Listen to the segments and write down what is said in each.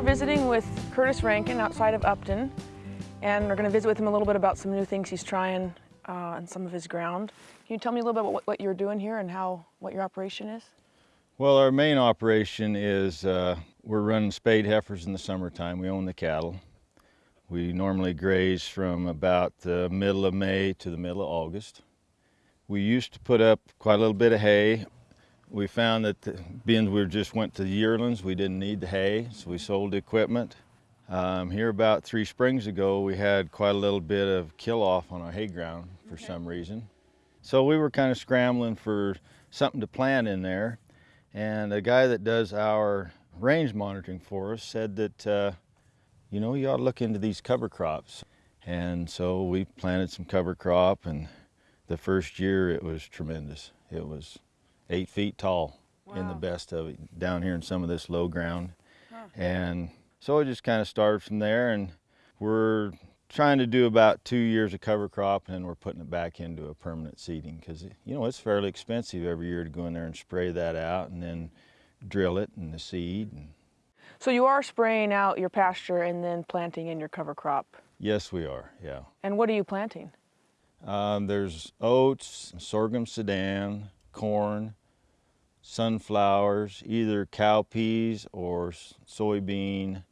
here visiting with Curtis Rankin outside of Upton, and we're going to visit with him a little bit about some new things he's trying uh, on some of his ground. Can you tell me a little bit about what, what you're doing here and how what your operation is? Well, our main operation is uh, we're running spayed heifers in the summertime. We own the cattle. We normally graze from about the middle of May to the middle of August. We used to put up quite a little bit of hay. We found that the, being we just went to the yearlings, we didn't need the hay, so we sold the equipment. Um, here about three springs ago, we had quite a little bit of kill off on our hay ground for okay. some reason. So we were kind of scrambling for something to plant in there. And a guy that does our range monitoring for us said that, uh, you know, you ought to look into these cover crops. And so we planted some cover crop and the first year it was tremendous. It was eight feet tall wow. in the best of it down here in some of this low ground. Huh. And so it just kind of started from there and we're trying to do about two years of cover crop and then we're putting it back into a permanent seeding because you know it's fairly expensive every year to go in there and spray that out and then drill it and the seed. And... So you are spraying out your pasture and then planting in your cover crop? Yes, we are, yeah. And what are you planting? Um, there's oats, sorghum sudan, corn, sunflowers, either cowpeas or soybean,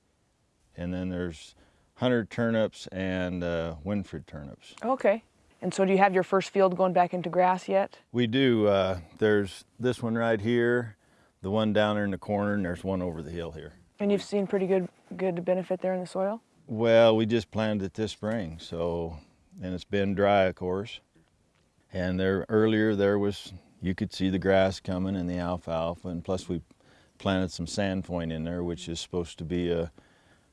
and then there's hunter turnips and uh, Winfred turnips. Okay. And so do you have your first field going back into grass yet? We do. Uh, there's this one right here, the one down there in the corner, and there's one over the hill here. And you've seen pretty good good benefit there in the soil? Well, we just planted it this spring, so, and it's been dry, of course. And there earlier there was, you could see the grass coming and the alfalfa, and plus we planted some sainfoin in there, which is supposed to be a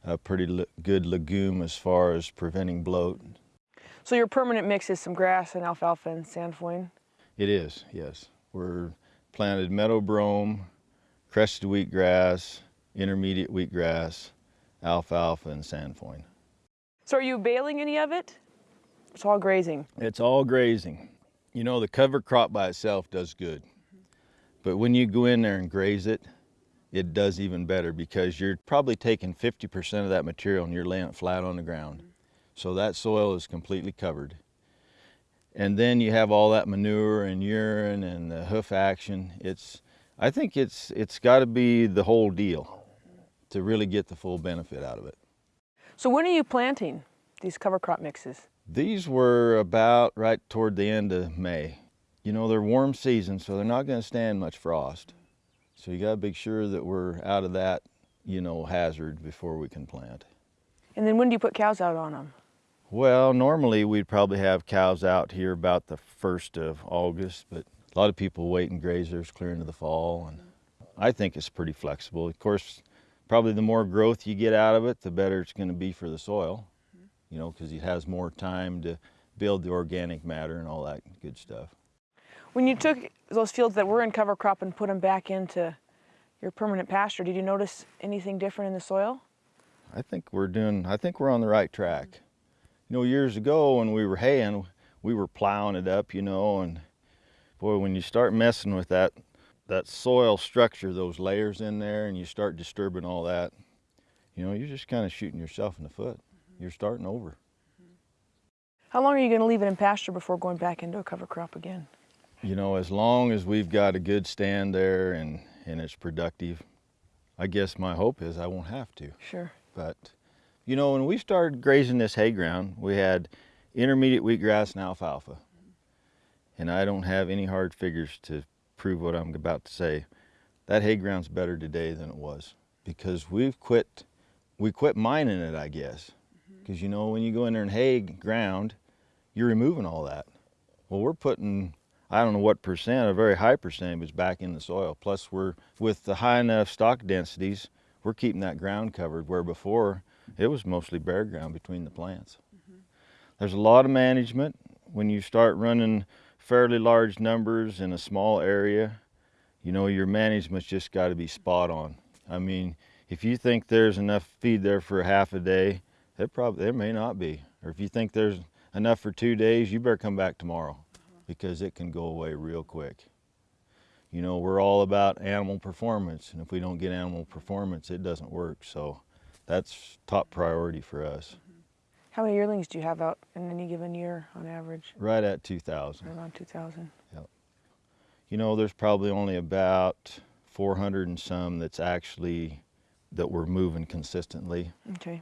a pretty good legume as far as preventing bloat. So your permanent mix is some grass and alfalfa and sainfoin? It is, yes. We're planted meadow brome, crested wheatgrass, intermediate wheatgrass, alfalfa, and sainfoin. So are you baling any of it? It's all grazing? It's all grazing. You know, the cover crop by itself does good. But when you go in there and graze it, it does even better because you're probably taking 50% of that material and you're laying it flat on the ground. So that soil is completely covered. And then you have all that manure and urine and the hoof action. It's, I think it's, it's got to be the whole deal to really get the full benefit out of it. So when are you planting these cover crop mixes? These were about right toward the end of May. You know, they're warm seasons, so they're not going to stand much frost. So you gotta make sure that we're out of that, you know, hazard before we can plant. And then when do you put cows out on them? Well, normally we'd probably have cows out here about the 1st of August, but a lot of people wait and graze theirs clear into the fall. And I think it's pretty flexible. Of course, probably the more growth you get out of it, the better it's gonna be for the soil, you know, because it has more time to build the organic matter and all that good stuff. When you took those fields that were in cover crop and put them back into your permanent pasture, did you notice anything different in the soil? I think we're doing, I think we're on the right track. You know, years ago when we were haying, we were plowing it up, you know, and boy, when you start messing with that, that soil structure, those layers in there, and you start disturbing all that, you know, you're just kind of shooting yourself in the foot. You're starting over. How long are you going to leave it in pasture before going back into a cover crop again? you know, as long as we've got a good stand there and, and it's productive, I guess my hope is I won't have to. Sure. But, you know, when we started grazing this hay ground, we had intermediate wheatgrass and alfalfa. And I don't have any hard figures to prove what I'm about to say. That hay ground's better today than it was because we've quit, we quit mining it, I guess. Because, you know, when you go in there and hay ground, you're removing all that. Well, we're putting I don't know what percent, a very high percentage is back in the soil. Plus we're, with the high enough stock densities, we're keeping that ground covered where before it was mostly bare ground between the plants. Mm -hmm. There's a lot of management when you start running fairly large numbers in a small area. You know, your management's just got to be spot on. I mean, if you think there's enough feed there for half a day, it probably there may not be. Or if you think there's enough for two days, you better come back tomorrow because it can go away real quick. You know, we're all about animal performance, and if we don't get animal performance, it doesn't work. So That's top priority for us. How many yearlings do you have out in any given year on average? Right at 2,000. Around 2,000. Yep. You know, there's probably only about 400 and some that's actually that we're moving consistently. Okay.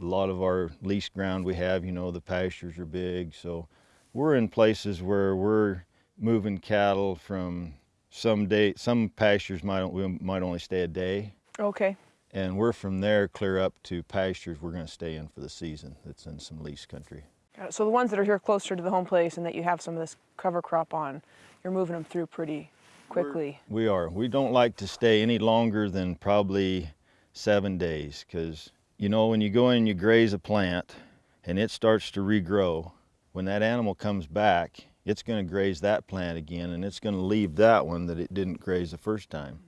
A lot of our leased ground we have, you know, the pastures are big, so we're in places where we're moving cattle from some day. Some pastures might we might only stay a day, Okay. and we're from there clear up to pastures we're going to stay in for the season. That's in some leased country. So the ones that are here closer to the home place and that you have some of this cover crop on, you're moving them through pretty quickly. We are. We don't like to stay any longer than probably seven days because, you know, when you go in and you graze a plant and it starts to regrow, when that animal comes back, it's going to graze that plant again and it's going to leave that one that it didn't graze the first time.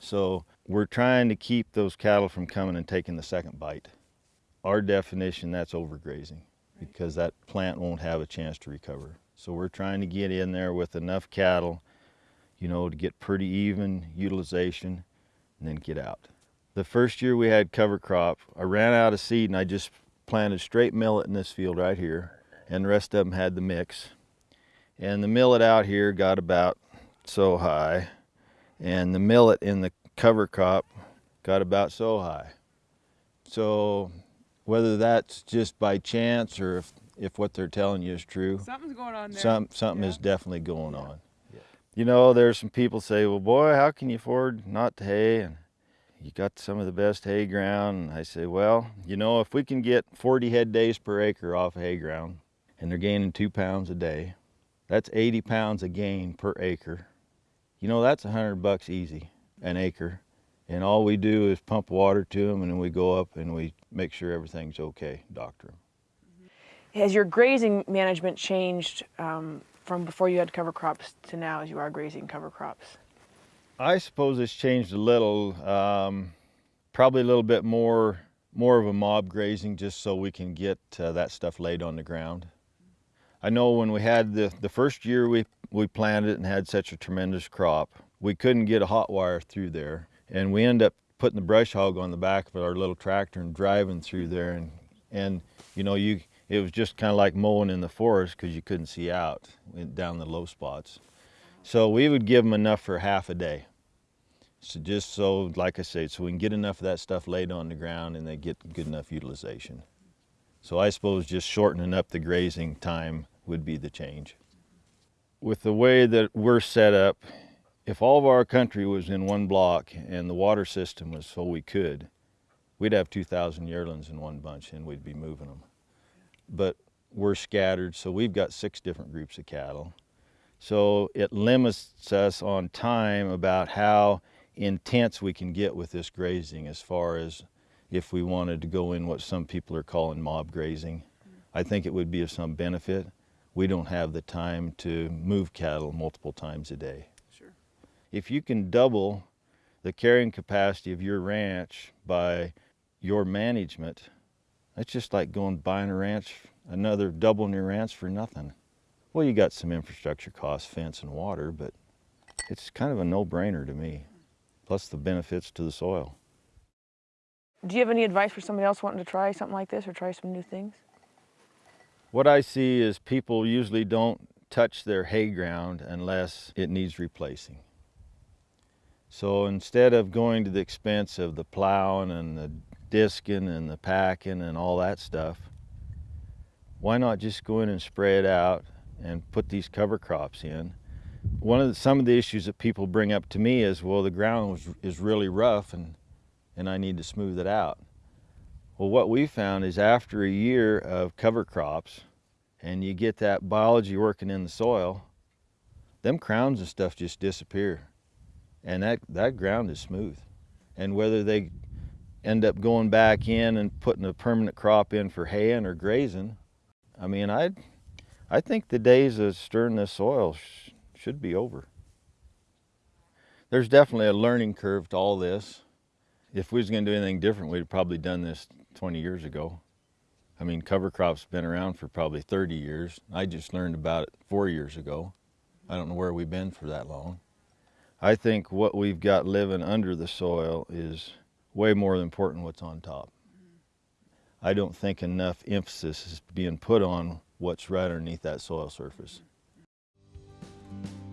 So we're trying to keep those cattle from coming and taking the second bite. Our definition, that's overgrazing because that plant won't have a chance to recover. So we're trying to get in there with enough cattle you know, to get pretty even utilization and then get out. The first year we had cover crop, I ran out of seed and I just planted straight millet in this field right here and the rest of them had the mix. And the millet out here got about so high and the millet in the cover crop got about so high. So whether that's just by chance or if, if what they're telling you is true, Something's going on there. some, something Yeah. is definitely going on. Yeah. You know, there's some people say, well, boy, how can you afford not to hay? And you got some of the best hay ground. I say, well, you know, if we can get 40 head days per acre off hay ground and they're gaining two pounds a day, that's 80 pounds a gain per acre. You know, that's a hundred bucks easy an acre. And all we do is pump water to them and then we go up and we make sure everything's okay, doctor. Has your grazing management changed um, from before you had cover crops to now as you are grazing cover crops? I suppose it's changed a little. Um, probably a little bit more, more of a mob grazing, just so we can get uh, that stuff laid on the ground. I know when we had the the first year we we planted and had such a tremendous crop, we couldn't get a hot wire through there, and we end up putting the brush hog on the back of our little tractor and driving through there, and and you know you it was just kind of like mowing in the forest because you couldn't see out down the low spots. So we would give them enough for half a day. So just so, like I said, so we can get enough of that stuff laid on the ground and they get good enough utilization. So I suppose just shortening up the grazing time would be the change. With the way that we're set up, if all of our country was in one block and the water system was so we could, we'd have 2,000 yearlings in one bunch and we'd be moving them. But we're scattered, so we've got six different groups of cattle. So it limits us on time about how intense we can get with this grazing as far as if we wanted to go in what some people are calling mob grazing. I think it would be of some benefit. We don't have the time to move cattle multiple times a day. Sure. If you can double the carrying capacity of your ranch by your management, that's just like going buying a ranch, another doubling your ranch for nothing. Well, you got some infrastructure costs, fence and water, but it's kind of a no-brainer to me. Plus the benefits to the soil. Do you have any advice for somebody else wanting to try something like this or try some new things? What I see is people usually don't touch their hay ground unless it needs replacing. So instead of going to the expense of the plowing and the disking and the packing and all that stuff, why not just go in and spray it out and put these cover crops in? One of the, some of the issues that people bring up to me is, well, the ground was, is really rough and, and I need to smooth it out. Well, what we found is after a year of cover crops and you get that biology working in the soil, them crowns and stuff just disappear. And that, that ground is smooth. And whether they end up going back in and putting a permanent crop in for haying or grazing, I mean, I, I think the days of stirring the soil should be over. There's definitely a learning curve to all this. If we was going to do anything different, we'd probably done this 20 years ago. I mean, cover crops been around for probably 30 years. I just learned about it four years ago. I don't know where we've been for that long. I think what we've got living under the soil is way more important than what's on top. I don't think enough emphasis is being put on what's right underneath that soil surface. Thank you.